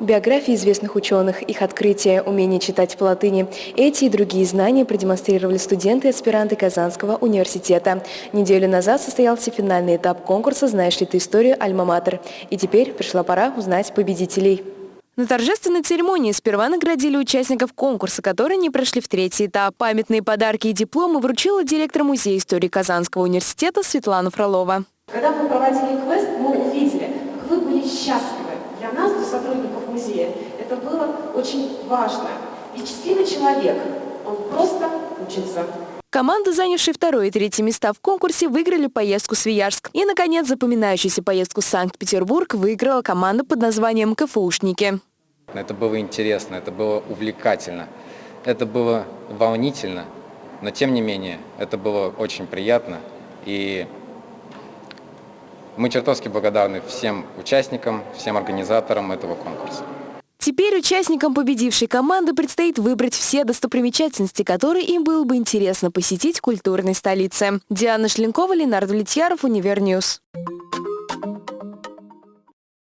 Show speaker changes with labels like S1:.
S1: Биографии известных ученых, их открытия, умение читать по латыни. Эти и другие знания продемонстрировали студенты и аспиранты Казанского университета. Неделю назад состоялся финальный этап конкурса «Знаешь ли ты историю Альма-Матер?». И теперь пришла пора узнать победителей. На торжественной церемонии сперва наградили участников конкурса, которые не прошли в третий этап. Памятные подарки и дипломы вручила директор Музея истории Казанского университета Светлана Фролова.
S2: Когда мы проводили квест, мы увидели, как вы были счастливы. Для нас, для сотрудников музея, это было очень важно. Ведь счастливый человек, он просто учится.
S1: Команды, занявшие второе и третье места в конкурсе, выиграли поездку в Свияжск. И, наконец, запоминающуюся поездку в Санкт-Петербург выиграла команда под названием «КФУшники».
S3: Это было интересно, это было увлекательно, это было волнительно, но тем не менее это было очень приятно. И мы чертовски благодарны всем участникам, всем организаторам этого конкурса.
S1: Теперь участникам победившей команды предстоит выбрать все достопримечательности, которые им было бы интересно посетить в культурной столице. Диана Шлинкова, Ленардо Влетьяров, Univer News.